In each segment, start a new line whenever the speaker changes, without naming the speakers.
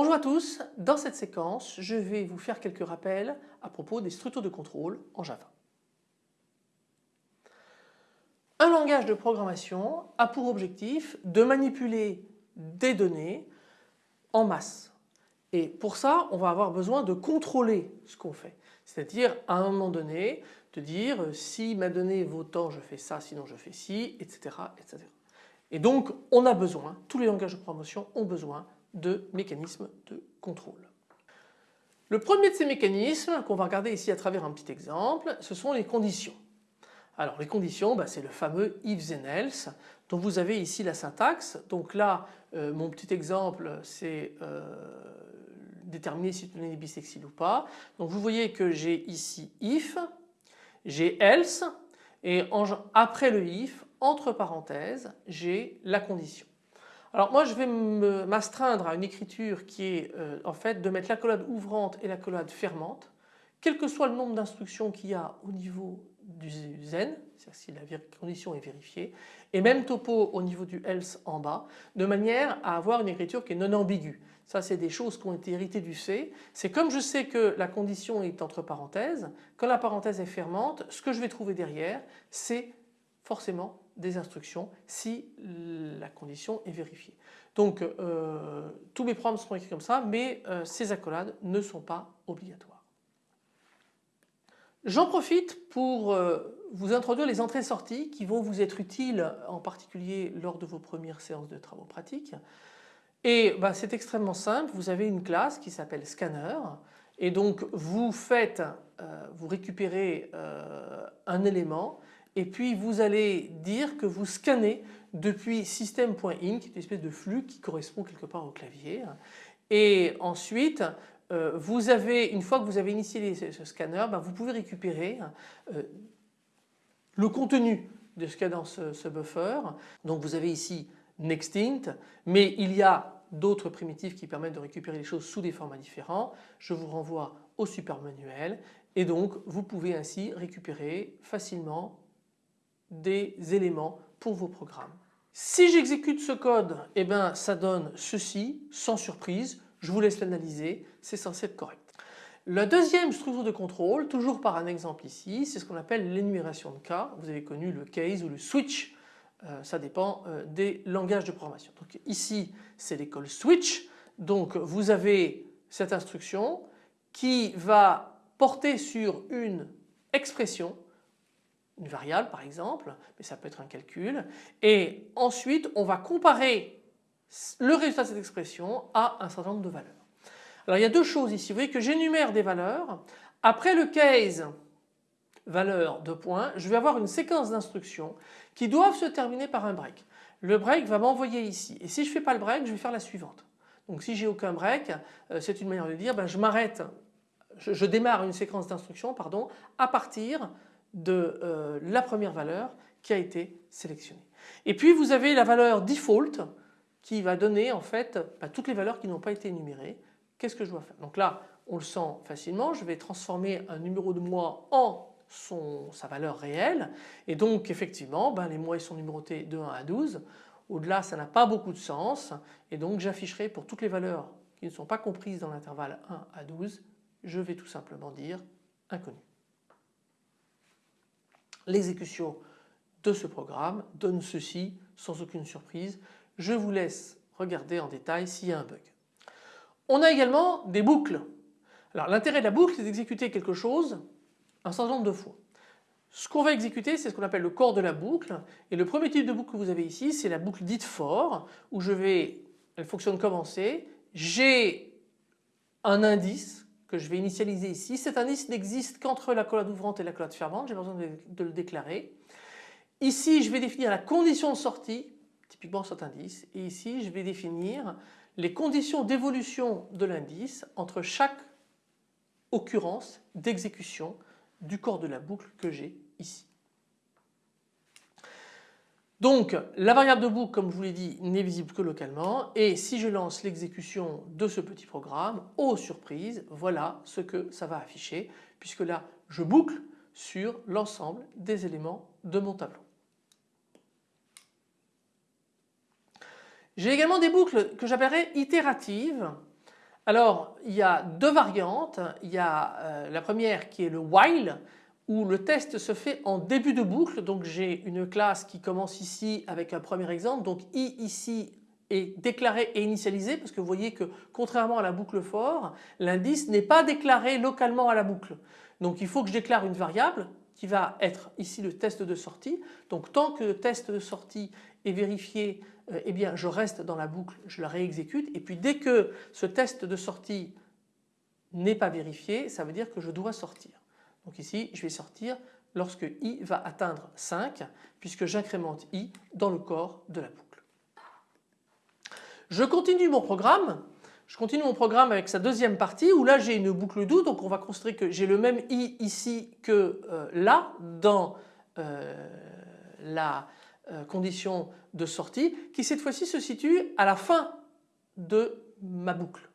Bonjour à tous, dans cette séquence je vais vous faire quelques rappels à propos des structures de contrôle en Java. Un langage de programmation a pour objectif de manipuler des données en masse. Et pour ça, on va avoir besoin de contrôler ce qu'on fait. C'est-à-dire à un moment donné de dire euh, si ma donnée vaut tant je fais ça, sinon je fais ci, etc. etc. Et donc on a besoin, tous les langages de programmation ont besoin de mécanismes de contrôle. Le premier de ces mécanismes qu'on va regarder ici à travers un petit exemple, ce sont les conditions. Alors les conditions, bah, c'est le fameux if then else dont vous avez ici la syntaxe. Donc là, euh, mon petit exemple, c'est euh, déterminer si donnée est bisexuelle ou pas. Donc vous voyez que j'ai ici if, j'ai else et après le if, entre parenthèses, j'ai la condition. Alors moi je vais m'astreindre à une écriture qui est euh, en fait de mettre l'accolade ouvrante et l'accolade fermante, quel que soit le nombre d'instructions qu'il y a au niveau du zen, c'est-à-dire si la condition est vérifiée, et même topo au niveau du else en bas, de manière à avoir une écriture qui est non ambiguë. Ça c'est des choses qui ont été héritées du C. C'est comme je sais que la condition est entre parenthèses, quand la parenthèse est fermante, ce que je vais trouver derrière c'est forcément des instructions si la condition est vérifiée. Donc euh, tous mes programmes seront écrits comme ça mais euh, ces accolades ne sont pas obligatoires. J'en profite pour euh, vous introduire les entrées-sorties qui vont vous être utiles en particulier lors de vos premières séances de travaux pratiques. Et bah, c'est extrêmement simple, vous avez une classe qui s'appelle scanner et donc vous faites, vous récupérez un élément et puis vous allez dire que vous scannez depuis system.in qui est une espèce de flux qui correspond quelque part au clavier et ensuite euh, vous avez, une fois que vous avez initié ce scanner, ben, vous pouvez récupérer euh, le contenu de ce qu'il y a dans ce, buffer. Donc vous avez ici nextint mais il y a d'autres primitives qui permettent de récupérer les choses sous des formats différents. Je vous renvoie au super manuel et donc vous pouvez ainsi récupérer facilement des éléments pour vos programmes. Si j'exécute ce code, eh ben, ça donne ceci, sans surprise, je vous laisse l'analyser, c'est censé être correct. La deuxième structure de contrôle, toujours par un exemple ici, c'est ce qu'on appelle l'énumération de cas. Vous avez connu le case ou le switch, euh, ça dépend euh, des langages de programmation. Donc ici c'est l'école switch, donc vous avez cette instruction qui va porter sur une expression une variable par exemple, mais ça peut être un calcul. Et ensuite on va comparer le résultat de cette expression à un certain nombre de valeurs. Alors il y a deux choses ici, vous voyez que j'énumère des valeurs. Après le case valeur de points, je vais avoir une séquence d'instructions qui doivent se terminer par un break. Le break va m'envoyer ici et si je ne fais pas le break je vais faire la suivante. Donc si j'ai aucun break euh, c'est une manière de dire ben, je m'arrête, je, je, démarre une séquence d'instructions pardon à partir de euh, la première valeur qui a été sélectionnée. Et puis vous avez la valeur default qui va donner en fait bah, toutes les valeurs qui n'ont pas été énumérées. Qu'est-ce que je dois faire? Donc là on le sent facilement, je vais transformer un numéro de mois en sa valeur réelle et donc effectivement bah, les mois sont numérotés de 1 à 12. Au-delà ça n'a pas beaucoup de sens et donc j'afficherai pour toutes les valeurs qui ne sont pas comprises dans l'intervalle 1 à 12, je vais tout simplement dire inconnu. L'exécution de ce programme donne ceci sans aucune surprise. Je vous laisse regarder en détail s'il y a un bug. On a également des boucles. Alors l'intérêt de la boucle c'est d'exécuter quelque chose un certain nombre de fois. Ce qu'on va exécuter c'est ce qu'on appelle le corps de la boucle et le premier type de boucle que vous avez ici c'est la boucle dite for où je vais, elle fonctionne comme C, j'ai un indice que je vais initialiser ici. Cet indice n'existe qu'entre la collade ouvrante et la collade fermante, j'ai besoin de, le déclarer. Ici je vais définir la condition de sortie, typiquement cet indice, et ici je vais définir les conditions d'évolution de l'indice entre chaque occurrence d'exécution du corps de la boucle que j'ai ici. Donc la variable de boucle comme je vous l'ai dit n'est visible que localement et si je lance l'exécution de ce petit programme, oh surprise, voilà ce que ça va afficher puisque là je boucle sur l'ensemble des éléments de mon tableau. J'ai également des boucles que j'appellerai itératives. Alors il y a deux variantes. Il y a euh, la première qui est le while où le test se fait en début de boucle. Donc j'ai une classe qui commence ici avec un premier exemple. Donc i ici est déclaré et initialisé parce que vous voyez que contrairement à la boucle for, l'indice n'est pas déclaré localement à la boucle. Donc il faut que je déclare une variable qui va être ici le test de sortie. Donc tant que le test de sortie est vérifié, eh je reste dans la boucle, je la réexécute et puis dès que ce test de sortie n'est pas vérifié, ça veut dire que je dois sortir. Donc ici je vais sortir lorsque i va atteindre 5 puisque j'incrémente i dans le corps de la boucle. Je continue mon programme. Je continue mon programme avec sa deuxième partie où là j'ai une boucle do donc on va considérer que j'ai le même i ici que euh, là dans euh, la euh, condition de sortie qui cette fois-ci se situe à la fin de ma boucle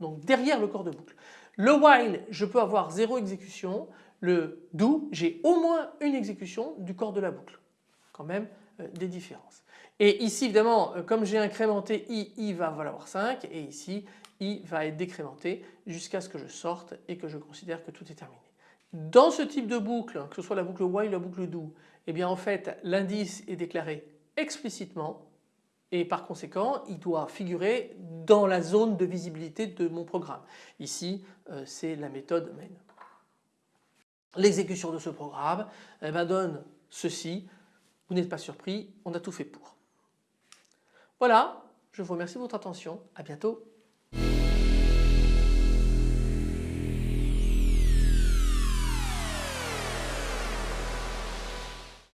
donc derrière le corps de boucle. Le while je peux avoir zéro exécution, le do j'ai au moins une exécution du corps de la boucle quand même des différences. Et ici évidemment euh, comme j'ai incrémenté i, i va valoir 5 et ici i va être décrémenté jusqu'à ce que je sorte et que je considère que tout est terminé. Dans ce type de boucle, que ce soit la boucle while ou la boucle do, eh bien en fait l'indice est déclaré explicitement et par conséquent il doit figurer dans la zone de visibilité de mon programme. Ici euh, c'est la méthode main. L'exécution de ce programme eh ben, donne ceci, vous n'êtes pas surpris, on a tout fait pour. Voilà, je vous remercie de votre attention, à bientôt.